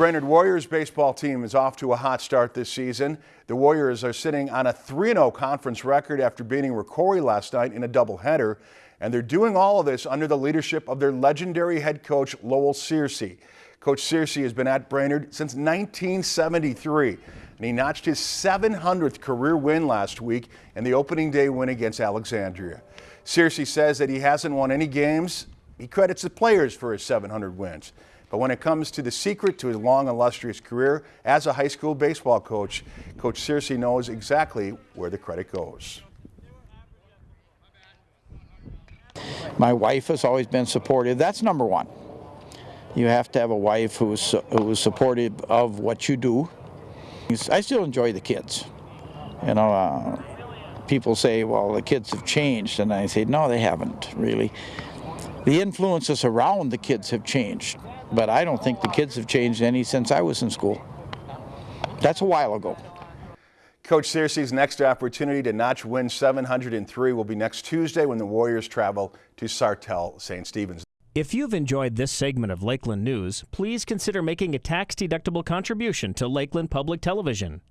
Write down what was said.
Brainerd Warriors baseball team is off to a hot start this season. The Warriors are sitting on a 3-0 conference record after beating Rocori last night in a doubleheader. And they're doing all of this under the leadership of their legendary head coach, Lowell Searcy. Coach Searcy has been at Brainerd since 1973, and he notched his 700th career win last week in the opening day win against Alexandria. Searcy says that he hasn't won any games. He credits the players for his 700 wins. But when it comes to the secret to his long, illustrious career as a high school baseball coach, Coach Searcy knows exactly where the credit goes. My wife has always been supportive. That's number one. You have to have a wife who's, who's supportive of what you do. I still enjoy the kids. You know, uh, people say, well, the kids have changed. And I say, no, they haven't really. The influences around the kids have changed but I don't think the kids have changed any since I was in school. That's a while ago. Coach Searcy's next opportunity to notch win 703 will be next Tuesday when the Warriors travel to Sartell St. Stephen's. If you've enjoyed this segment of Lakeland News, please consider making a tax-deductible contribution to Lakeland Public Television.